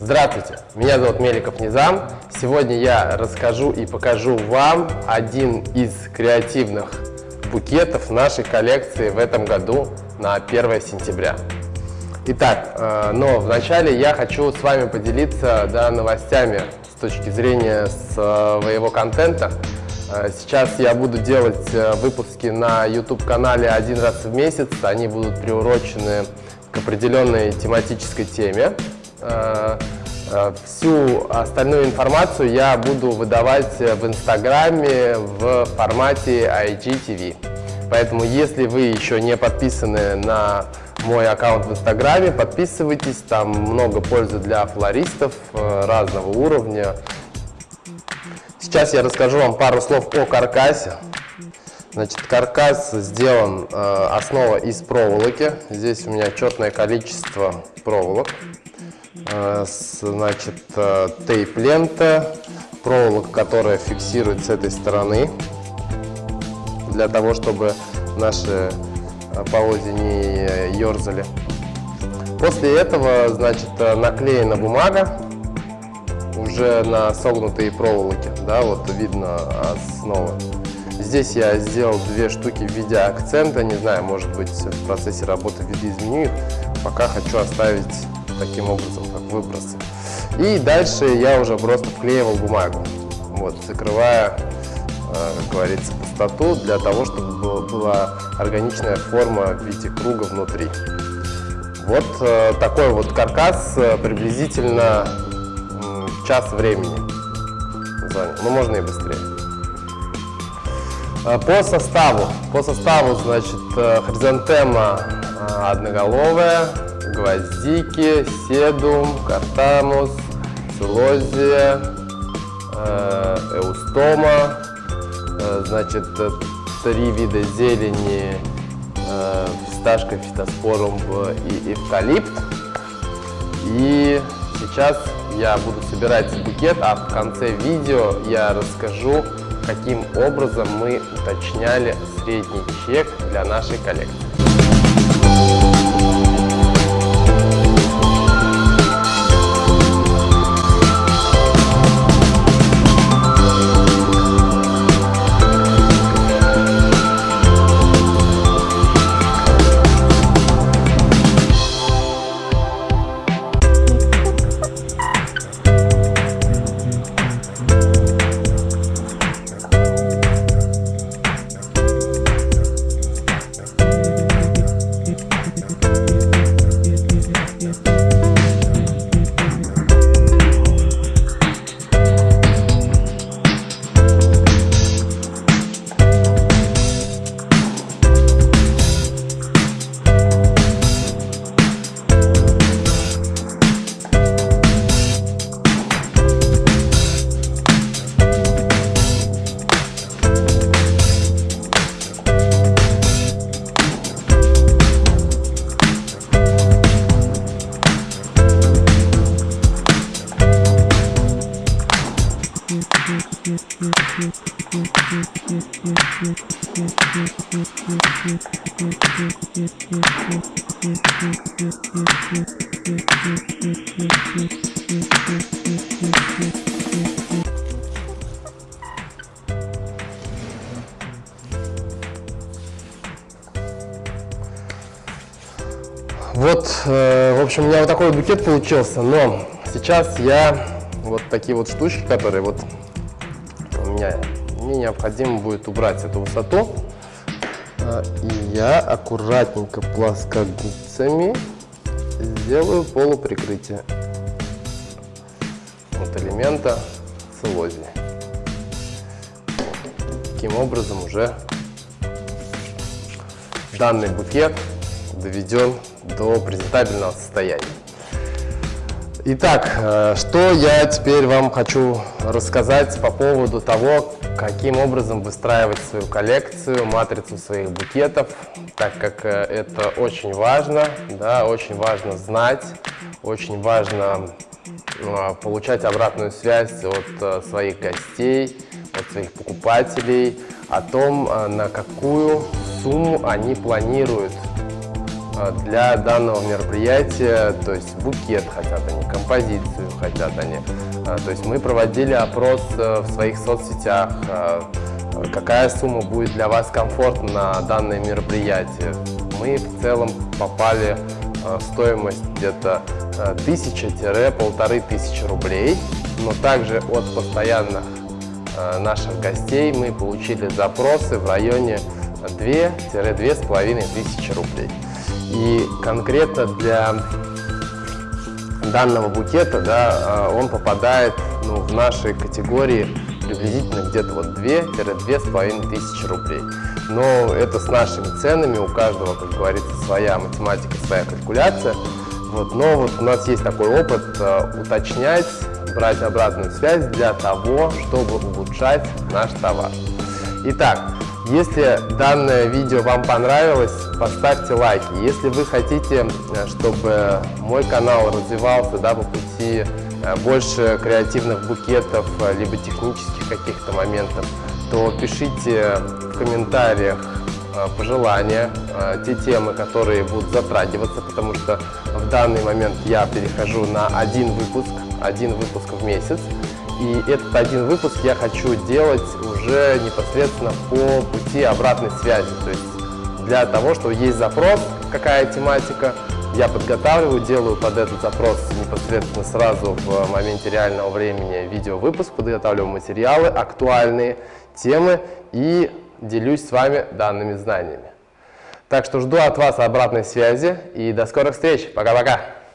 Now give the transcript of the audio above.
Здравствуйте, меня зовут Меликов Низам. Сегодня я расскажу и покажу вам один из креативных букетов нашей коллекции в этом году на 1 сентября. Итак, э, но вначале я хочу с вами поделиться да, новостями с точки зрения своего контента. Э, сейчас я буду делать э, выпуски на YouTube-канале один раз в месяц. Они будут приурочены к определенной тематической теме. Э, всю остальную информацию я буду выдавать в Инстаграме в формате IGTV. Поэтому, если вы еще не подписаны на мой аккаунт в Инстаграме, подписывайтесь, там много пользы для флористов разного уровня. Сейчас я расскажу вам пару слов о каркасе. Значит, каркас сделан, э, основа из проволоки. Здесь у меня четное количество проволок. Э, значит, э, тейп-лента, проволока, которая фиксирует с этой стороны, для того, чтобы наши э, полозья не ерзали. После этого, значит, э, наклеена бумага уже на согнутые проволоки, да, вот видно основа. Здесь я сделал две штуки в виде акцента, не знаю, может быть в процессе работы видоизменю их, пока хочу оставить таким образом, как выбросы. И дальше я уже просто вклеивал бумагу, вот, закрывая, э, как говорится, пустоту для того, чтобы была органичная форма в виде круга внутри. Вот э, такой вот каркас э, приблизительно час времени занял, но можно и быстрее. По составу. По составу, значит, хризантема одноголовая, гвоздики, седум, картамус, целозия, эустома, значит, три вида зелени, фисташка, фитоспорум и эвкалипт. И сейчас я буду собирать букет, а в конце видео я расскажу, каким образом мы уточняли средний чек для нашей коллекции. Вот, э, в общем, у меня вот такой букет получился, но сейчас я вот такие вот штучки, которые вот меня, мне необходимо будет убрать эту высоту. А, и я аккуратненько плоскогубцами сделаю полуприкрытие от элемента целлозии. Таким образом уже данный букет доведен до презентабельного состояния. Итак, э, что я теперь вам хочу рассказать по поводу того, каким образом выстраивать свою коллекцию, матрицу своих букетов, так как э, это очень важно, да, очень важно знать, очень важно э, получать обратную связь от своих гостей, от своих покупателей, о том, на какую сумму они планируют для данного мероприятия, то есть букет хотят они, композицию хотят они. Э, то есть мы проводили опрос в своих соцсетях, какая сумма будет для вас комфортна на данное мероприятие. Мы в целом попали в стоимость где-то тысяча-полторы тысячи рублей, но также от постоянных наших гостей мы получили запросы в районе 2-2,5 тысячи рублей. И конкретно для данного букета да, он попадает ну, в нашей категории приблизительно где-то вот 2-2,5 тысячи рублей. Но это с нашими ценами, у каждого, как говорится, своя математика, своя калькуляция. Вот, но вот у нас есть такой опыт э, уточнять, брать обратную связь для того, чтобы улучшать наш товар. Итак, если данное видео вам понравилось, поставьте лайки. Если вы хотите, э, чтобы мой канал развивался да, по пути э, больше креативных букетов, э, либо технических каких-то моментов, то пишите в комментариях пожелания, те темы, которые будут затрагиваться, потому что в данный момент я перехожу на один выпуск, один выпуск в месяц. И этот один выпуск я хочу делать уже непосредственно по пути обратной связи. То есть для того, что есть запрос, какая тематика, я подготавливаю, делаю под этот запрос непосредственно сразу в моменте реального времени видеовыпуск, подготавливаю материалы, актуальные темы и делюсь с вами данными знаниями. Так что жду от вас обратной связи и до скорых встреч. Пока-пока.